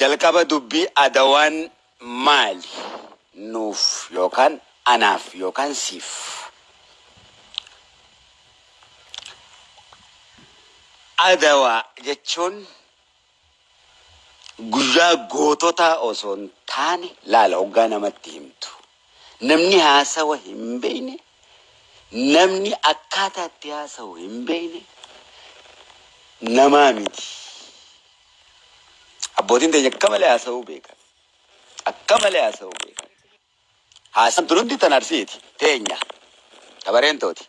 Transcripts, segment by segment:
jalqaba dubbii adawaan maali nuuf yookaan anaaf yookaan siif adawaa jechuun guyyaa goototaa osoo hin taane laala hoggaa namatti himtu namni haasawa hin beekne namni akkaataa itti haasawu hin beekne namaa miti. Abbootiin teenya akka malee haasa'uu beekan. Akka malee haasa'uu beekan. Haasan tunutti tan arsiiti teenya. Ta bareentooti.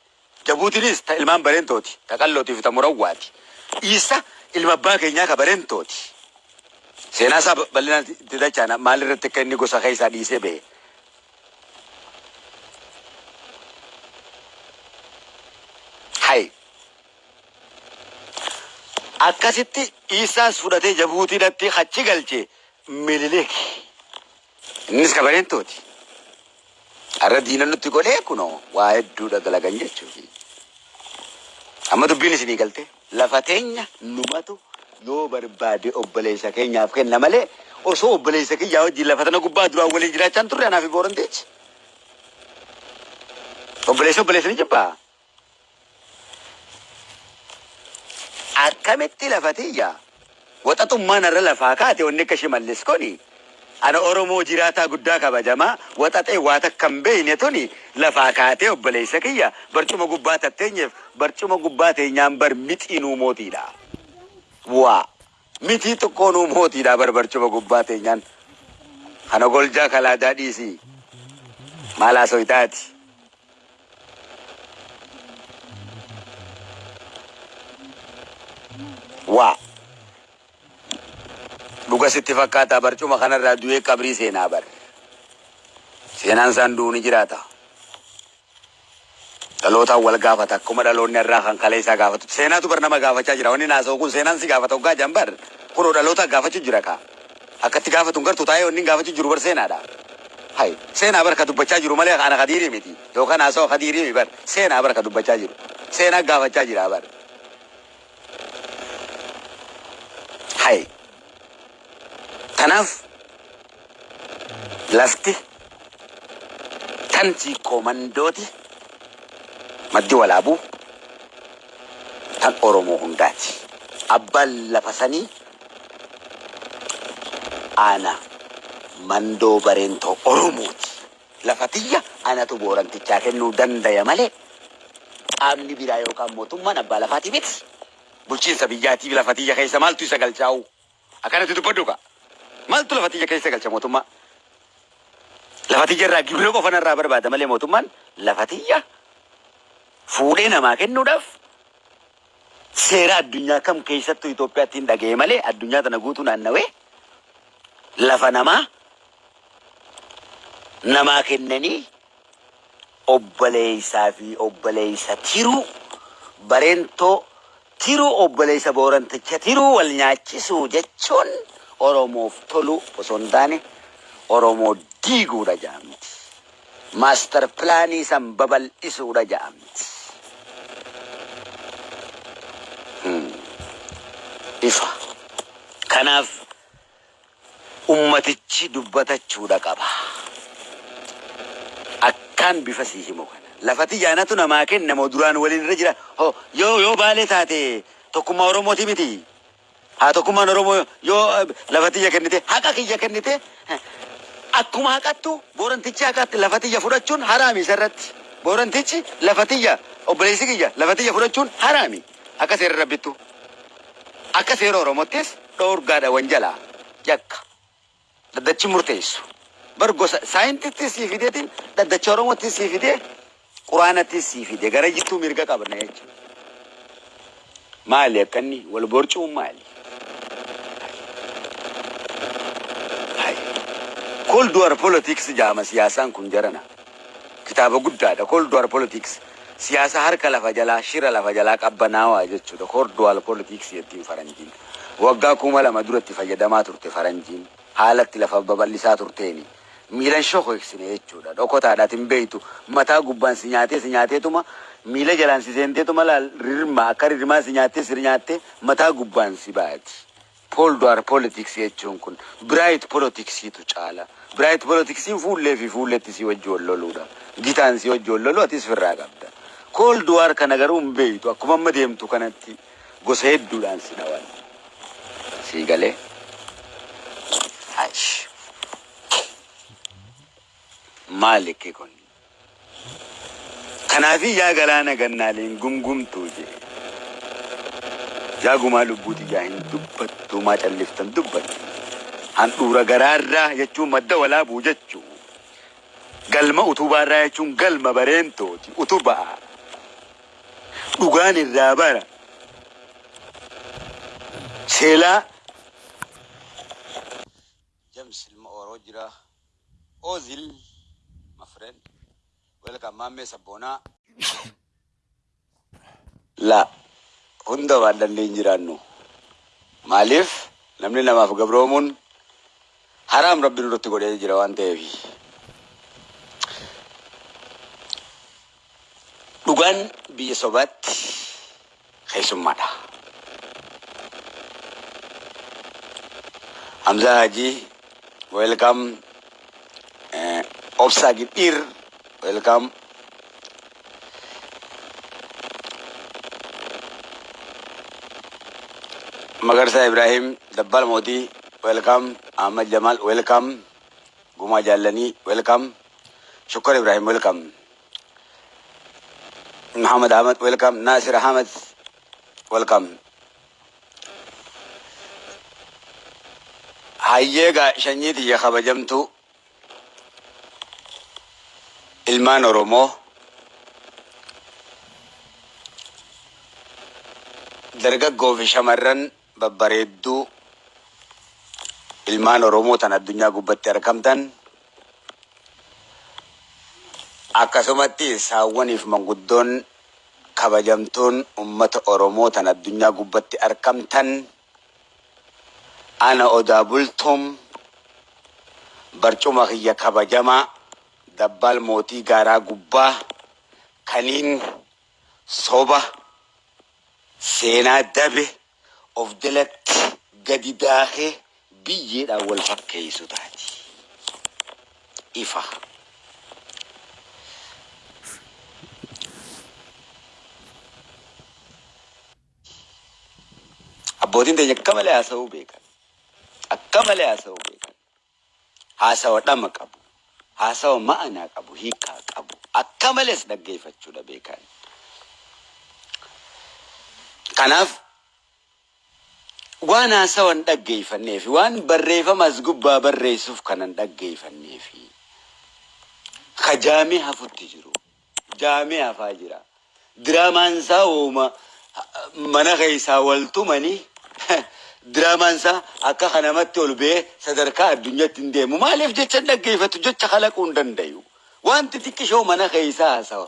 Jabuutiinis ta ilmaan bareentooti. Ta qallootiif ta murawwaati. Isa ilma abbaa keenyaa ka bareentooti. Seenaa isaa bal'inaan itti dachaan maalirratti akka inni gosa keessaa dhiisee ba'e. Akkasitti isaas fudhatee jabuutiidhatti achi galche milileek innis kabareentooti har'a diina nutti godhee kunoo waa hedduudha dalagan jechuufi amma dubbiin isinii galte. Lafa teenya numatu yoo barbaade obboleessa keenyaaf kenna malee osoo obboleessa kiyyaa wajjin lafa tana gubbaa duraan waliin jiraachaan turre anaaf booranteechi obboleessa obboleessa ni jibbaa akkamitti lafatiyya waxaxummaan irra lafaa kaate wanni akka shimallis kuni ana oromoo jiraataa guddaa kabajamaa waxaxee waa takka hin beekne tuni lafaa kaatee obboleessa kiyya barcuma gubbaa tatteenyeef barcuma gubbaa teenyaan bar mixiinuu mootiidha. Waa mitii xiqqoonuu mootiidha bar barcuma gubbaa teenyaan kana goljaa kalaadaa dhiisii maalaa soyitaati. Waa dhuga sitti fakkaata barcuma kanarraa du'ee qabrii seenaa bar. Seenaan isaan du'u ni jiraata. Dhalootaan wal gaafata akkuma dhaloonni irraa kan kalee isaa gaafatu. Seenaatu bar nama gaafachaa jira. Wanni naasa'u kun seenaan si gaafata hoggaa jambar kunoo dhaloota gaafachuu jira kaa? Akkatti gaafatu gartuu taa'ee wanni gaafachuu jiru bar seenaadha hay seenaa bar ka dubbachaa jiru malee ana kadiirii miti. Yookaan haasa'u kadiirii bar. Seenaa bar ka dubbachaa jiru. Seenaa gaafachaa jira bar hay kanaaf lafti. Tan komandooti maddi walaabuu tan oromoo hundaati abbaan lafa sanii ana mandoo bareentoo oromooti lafa tiyya anatu boorantichaa kennuu dandaya malee qaamni biraa yookaan mootummaan abbaa lafaati miti. Bulchiinsa biyyaatiif lafa tiyya keessa maaltu isa galchaa'u akkanatti dubbadhu ka maaltu lafa tiyya keessa galcha mootummaa lafa tiyya irraa gibira qofa irraa barbaada malee mootummaan lafa tiyya fuudhee namaa kennuudhaaf seera addunyaa kam keessattuu Itoophiyaatti hin dhaga'e malee addunyaa tana guutuu naannawee lafa namaa namaa kennanii obboleessaa fi obboleessa tiruu bareentoo tiruu obboleessa booranticha tiruu wal nyaachisuu jechuun oromoof tolu osoo hin taane oromoo diiguudha jedhamti. Maastar pilaanii san babal'isuudha jedhamti. Ifa. Kanaaf ummatichi dubbatachuudha qaba. Akkaan bifa sii himu kana. Lafati yaanatu namaa kennamoo duraan waliin irra jira. Yoo yoo baalee taate tokkummaa oromooti miti. Haa tokkummaan oromoo yoo eh, lafatiyya kennite haqa kiyya kennite eh, akkuma haqattu boorantichi haqatti lafatiyya fudhachuun haraami isarratti boorantichi lafatiyya obboleessi kiyya lafatiyya fudhachuun haraami. Akka seera rabbittu akka seera oromottis dhoorgaadha wanjalaa yakka. Daddachi murteessu. Bar gosa saayintiitti sii fideetiin daddacha oromootti sii fidee quraanatti sii fide gara jittuu mirga qabna jechuudha. Maali akkanni wal borcuun maali? Cold War Politics jaama siyaasaan kun jarana. Kitaaba guddaadha. Cold War Politics siyaasa harka lafa jalaa shira lafa jalaa qabbanaawaa jechuudha. Cold War Politics jettiin faranjiin. Waggaa kuma lama duratti fayyadamaa turte faranjiin. Haalatti lafa babal'isaa turteeni. Miilan shokoksine jechuudha. Dhokotaadhaat hin beeytu. Mataa gubbaan si nyaatee si nyaateetuma miila jalaan si seenteetuma laal rirma akka rirmaa si nyaattee si nyaattee mataa gubbaan si baati. Koolduwaar poolitiksii jechuun kun biraayit poolitiksiitu caala. Biraayit poolitiksiin fuullee fi fuulletti si wajji wal loluudha. Gitaan si wajji wal lolu atis firraa qabda. Koolduwaar kana garuu hin beektu akkuma amma deemtu kanatti gosa hedduudhaan si dhawan. Sii Maali kee kun? Kanaafi yaa galaana gannaaleen gumgumtuu jee. Yaa gumaa lubbuuti yaa hin dubbattu maa calliftan dubbattu. Handhuura garaarraa jechuun madda walaabuu jechuu. Galma utubaarraa jechuun galma bareentooti utubaa. Dhugaan irraa bara. Seelaa. James ilma Oroo jira. Ozil, my friend. Welcome, Mammee Sabboonaa. La. Hunda waan dandeenye jiraannu. Maaliif namni namaaf gabroomuun haraam rabbiin irratti godhee jira waan ta'eef. Dhugaan biyya sobaatti keessummaadha. Hamzaa Hajii, welcome. Obsaa Gidhiir, welcome. Magarsaa Ibrahim, Dabbal Mootii, welcome. Ahmad Jamal, welcome. Gumaa Jaallanii, welcome. Shukkar Ibrahim, welcome. Muhammad Ahmad, welcome. Nasir Ahmad, welcome. Hayyeega shanyiiti yaa kabajamtu ilmaan Oromoo dargaggoo fi shamarran babbareedduu ilmaan Oromoo tan addunyaa gubbatti argamtan. Akkasumatti saawwaniif manguddoon kabajamtuun ummata Oromoo tan addunyaa gubbatti argamtan. Ana odaa bultuum barcuma kiyya kabajamaa dabbaal mootii gaaraa gubbaa kaniin soba seenaa dabe of jalatti gadi daakee biyyeedhaan wal fakkeessu taati. Ifa. Abbootiin teenya akka malee haasa'uu beekan. Akka malee haasa'uu beekan. Haasawa dhama qabu. Haasawa ma'anaa qabu. Hiikaa qabu. Akka malees dhaggeeffachuudha beekan. Kanaaf waan haasawan dhaggeeffannee fi waan barreeffamas gubbaa barreessuuf kanan dhaggeeffannee fi ka jaamee hafutti jiru. Jaamee hafaa jira. Diraamaan isaa uuma mana keessaa wal tumanii diraamaan isaa akka kanamatti ol ba'ee sadarkaa addunyaatti hin deemu. Maaliif jecha dhaggeeffatu jecha kalaquu hin dandayu. Wanti xiqqishoo mana keessaa haasawa.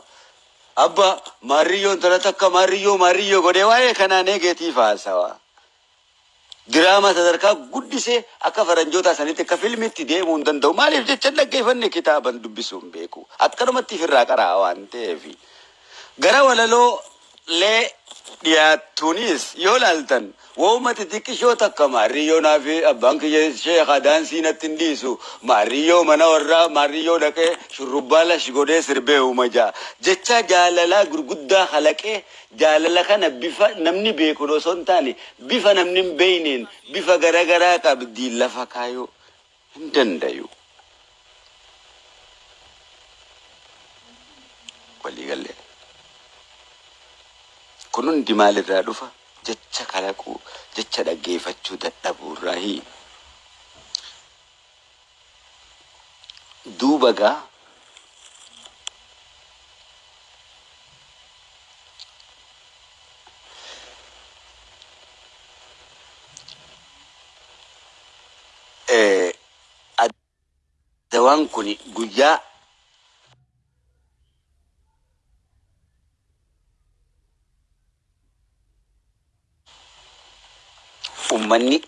Abba maarriyyoon tana takka maarriyyoo maarriyyoo godhee waa'ee kanaa neegetiif haasawa. Diraama sadarkaa guddisee akka faranjoota sanitti akka filmitti deemuu hin danda'u. Maaliif jecha dhaggeeffanne kitaaban dubbisuu hin beeku. Akkanumatti ofirraa qaraa waan ta'eef. Gara walaloo lee dhiyaattuunis yoo laaltan wooma xixiqqishoo takka maarriyyoo fi abbaan kiyya sheekha daansii natti hin dhiisu maarriyyoo mana warraa maarriyyoo dhaqee shurrubbaa lash godhee sirbee uuma jaa jecha jaalalaa gurguddaa kalaqee jaalala kana bifa namni beeku osoo hin taane bifa namni hin beeyneen bifa garagaraa qabdii lafa kaayuu hin dandayu. Waliigallee. kun hundi maalirraa dhufa jecha kalaquu jecha dhaggeeffachuu dadhabuurraahi duuba gaa adawaan kun guyyaa ummanni